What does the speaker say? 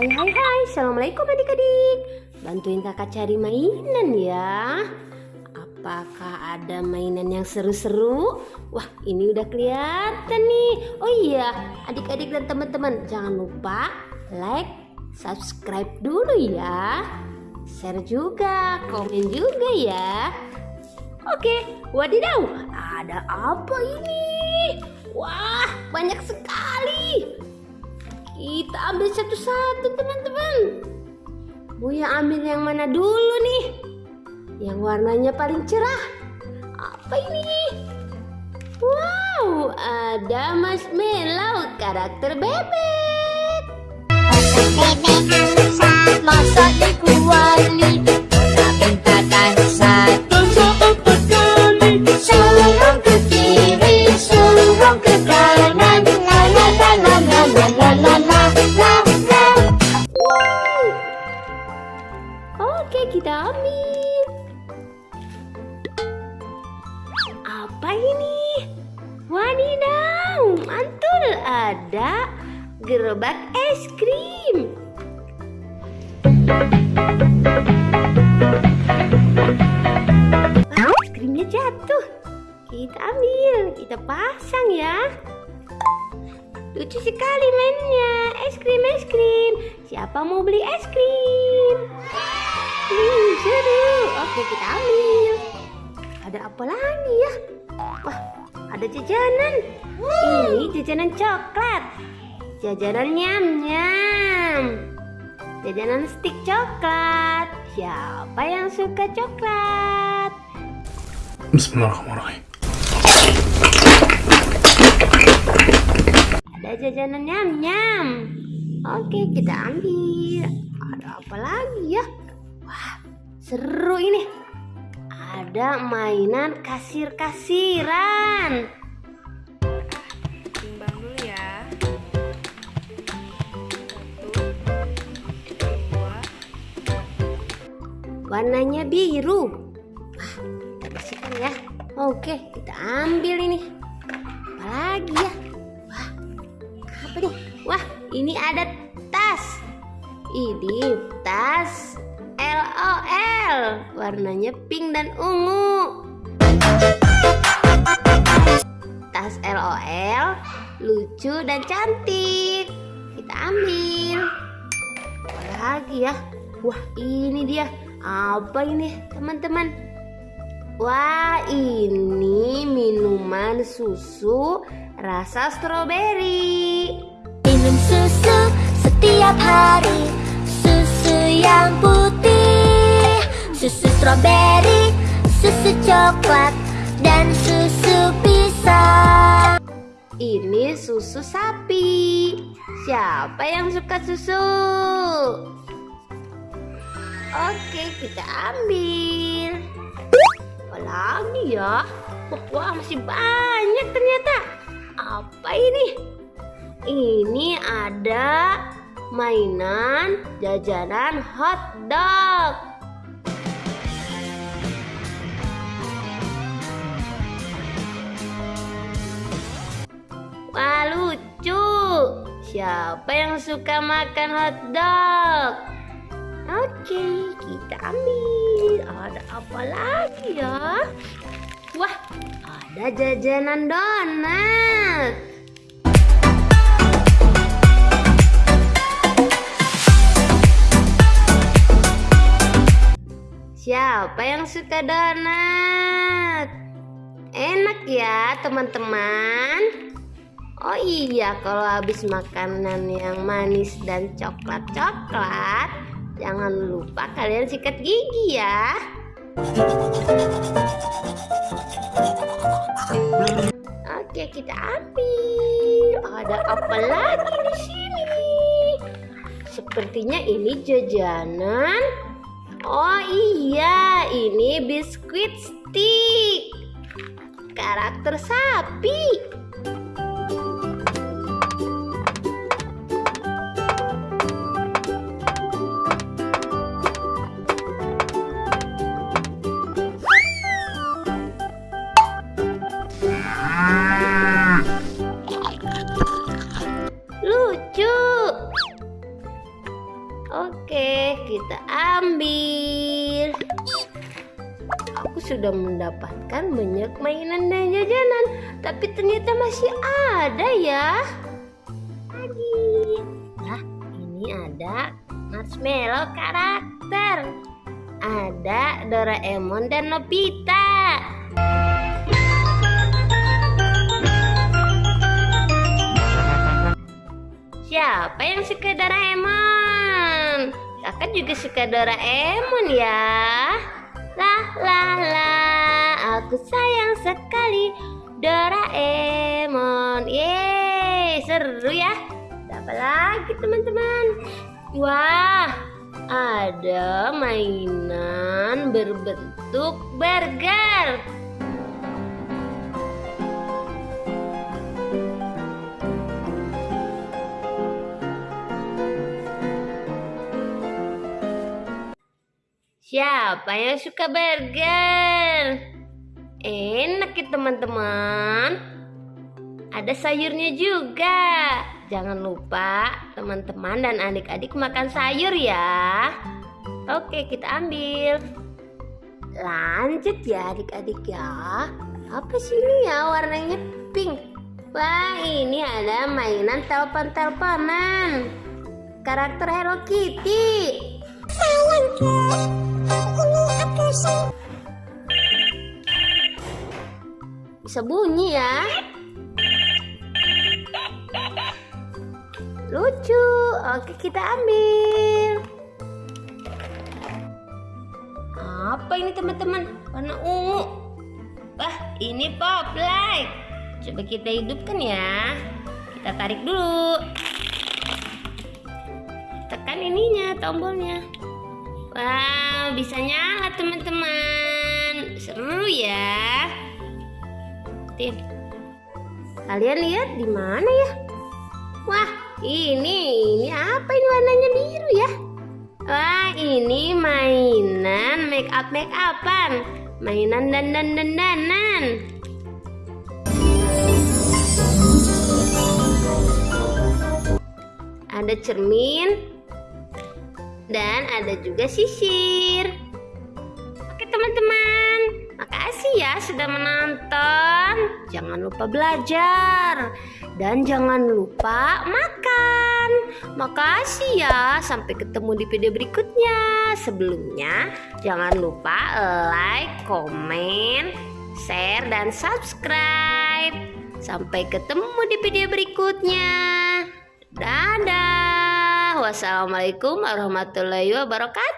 Hai hai hai, Assalamualaikum adik-adik. Bantuin kakak cari mainan ya. Apakah ada mainan yang seru-seru? Wah ini udah kelihatan nih. Oh iya adik-adik dan teman-teman Jangan lupa like, subscribe dulu ya. Share juga, komen juga ya. Oke, wadidaw Ada apa ini? Wah banyak sekali kita ambil satu-satu teman-teman. Buya ambil yang mana dulu nih? Yang warnanya paling cerah. Apa ini? Wow, ada marshmallow karakter bebek. Bebek kita ambil. Apa ini? Wadidaw, mantul ada gerobak es krim. es krimnya jatuh. Kita ambil, kita pasang ya. Lucu sekali mainnya. Es krim, es krim. Siapa mau beli es krim? Oke, kita ambil. Ada apa lagi ya? Wah, ada jajanan. Ini jajanan coklat. Jajanan nyam-nyam. Jajanan stik coklat. Siapa yang suka coklat? Bismillahirrahmanirrahim. Ada jajanan nyam-nyam. Oke, kita ambil. Ada apa lagi ya? Wah, seru ini. Ada mainan kasir-kasiran. Timbang dulu ya. Satu, dua, Warnanya biru. Wah, kita bersihkan ya. Oke, kita ambil ini. Apa lagi ya? Wah, apa nih? Wah, ini ada tas. Ini tas Warnanya pink dan ungu. Tas LOL lucu dan cantik. Kita ambil. Apa lagi ya? Wah ini dia. Apa ini teman-teman? Wah ini minuman susu rasa stroberi. Minum susu setiap hari Susu yang putih stroberi Susu coklat Dan susu pisang Ini susu sapi. Siapa yang suka susu? Oke, kita ambil. Apa lagi ya? Wah, masih banyak ternyata. Apa ini? Ini ada mainan jajanan hot dog. Siapa yang suka makan hotdog? Oke kita ambil Ada apa lagi ya? Wah ada jajanan donat Siapa yang suka donat? Enak ya teman-teman Oh iya kalau habis makanan yang manis dan coklat-coklat Jangan lupa kalian sikat gigi ya. Oke kita ambil. Ada apa lagi di sini? Sepertinya ini jajanan. Oh iya ini biskuit stick. Karakter sapi sudah mendapatkan banyak mainan dan jajanan, tapi ternyata masih ada ya. Lagi. Lah, ini ada marshmallow karakter. Ada Doraemon dan Nobita. Siapa yang suka Doraemon? Kakak juga suka Doraemon ya. Lah lah lah, aku sayang sekali Doraemon. Yeay, seru ya. Apa lagi teman-teman? Wah, ada mainan berbentuk burger. Siapa yang suka burger? Enak ya teman-teman. Ada sayurnya juga. Jangan lupa teman-teman dan adik-adik makan sayur ya. Oke, kita ambil. Lanjut ya adik-adik ya. Apa sih ini ya warnanya pink? Wah, ini ada mainan telepon-teleponan. Karakter Hello Kitty. Bisa bunyi ya. Lucu. Oke, kita ambil. Apa ini teman-teman? Warna ungu. Wah, ini pop light. Coba kita hidupkan ya. Kita tarik dulu. Tekan ininya, tombolnya. Wah, bisa nyala teman-teman. Seru ya. Tin. Kalian lihat di mana ya? Wah, ini ini apa ini warnanya biru ya? Wah, ini mainan make up make upan. Mainan dandan dandanan. Ada cermin, dan ada juga sisir. Oke teman-teman, makasih ya sudah menonton. Jangan lupa belajar dan jangan lupa makan. Makasih ya, sampai ketemu di video berikutnya. Sebelumnya, jangan lupa like, komen, share, dan subscribe. Sampai ketemu di video berikutnya. Dadah. Wassalamualaikum warahmatullahi wabarakatuh.